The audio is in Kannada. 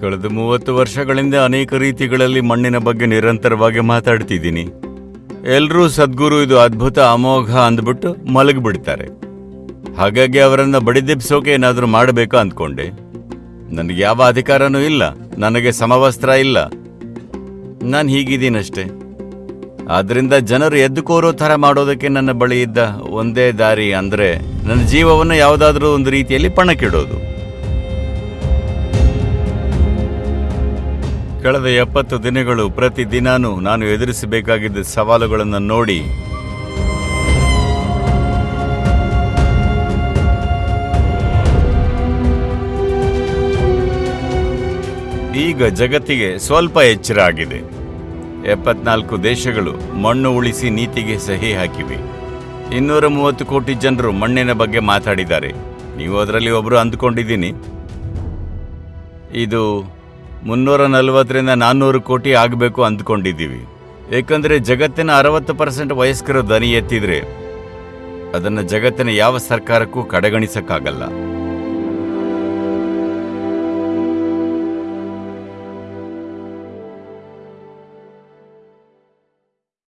ಕಳೆದ ಮೂವತ್ತು ವರ್ಷಗಳಿಂದ ಅನೇಕ ರೀತಿಗಳಲ್ಲಿ ಮಣ್ಣಿನ ಬಗ್ಗೆ ನಿರಂತರವಾಗಿ ಮಾತಾಡ್ತಿದ್ದೀನಿ. ಎಲ್ಲರೂ ಸದ್ಗುರು ಇದು ಅದ್ಭುತ ಅಮೋಘ ಅಂದ್ಬಿಟ್ಟು ಮಲಗಿಬಿಡ್ತಾರೆ. ಹಾಗಾಗಿ ಅವರನ್ನ ಬಡಿದೆಬ್ಸೋಕೆ ಏನಾದರೂ ಮಾಡಬೇಕು ಅಂದ್ಕೊಂಡೆ. ನನಗೆ ಯಾವ ಅಧಿಕಾರನೂ ಇಲ್ಲ, ನನಗೆ ಸಮವಸ್ತ್ರ ಇಲ್ಲ. ನಾನು ಹೀಗಿದ್ದೀನಷ್ಟೇ. ಆದ್ರಿಂದ ಜನರು ಎದ್ದು ಕೋರೋ ಥರ ಮಾಡೋದಕ್ಕೆ ನನ್ನ ಬಳಿ ಇದ್ದ ಒಂದೇ ದಾರಿ ಅಂದರೆ ನನ್ನ ಜೀವವನ್ನು ಯಾವುದಾದ್ರೂ ಒಂದು ರೀತಿಯಲ್ಲಿ ಪಣಕ್ಕಿಡೋದು. ಕಳೆದ ಎಪ್ಪತ್ತು ದಿನಗಳು ಪ್ರತಿ ದಿನಾನೂ ನಾನು ಎದುರಿಸಬೇಕಾಗಿದ್ದ ಸವಾಲುಗಳನ್ನು ನೋಡಿ ಈಗ ಜಗತ್ತಿಗೆ ಸ್ವಲ್ಪ ಎಚ್ಚರ ಆಗಿದೆ. ಎಪ್ಪತ್ನಾಲ್ಕು ದೇಶಗಳು ಮಣ್ಣು ಉಳಿಸಿ ನೀತಿಗೆ ಸಹಿ ಹಾಕಿವೆ. ಇನ್ನೂರ ಮೂವತ್ತು ಕೋಟಿ ಜನರು ಮಣ್ಣಿನ ಬಗ್ಗೆ ಮಾತಾಡಿದ್ದಾರೆ. ನೀವು ಅದರಲ್ಲಿ ಒಬ್ಬರು ಅಂದ್ಕೊಂಡಿದ್ದೀನಿ. ಇದು ಮುನ್ನೂರ ನಲವತ್ತರಿಂದ ನಾನ್ನೂರು ಕೋಟಿ ಆಗಬೇಕು ಅಂದ್ಕೊಂಡಿದ್ದೀವಿ. ಏಕೆಂದರೆ ಜಗತ್ತಿನ ಅರವತ್ತು ಪರ್ಸೆಂಟ್ ವಯಸ್ಕರು ದನಿ ಎತ್ತಿದರೆ ಅದನ್ನು ಜಗತ್ತಿನ ಯಾವ ಸರ್ಕಾರಕ್ಕೂ ಕಡೆಗಣಿಸಕ್ಕಾಗಲ್ಲ.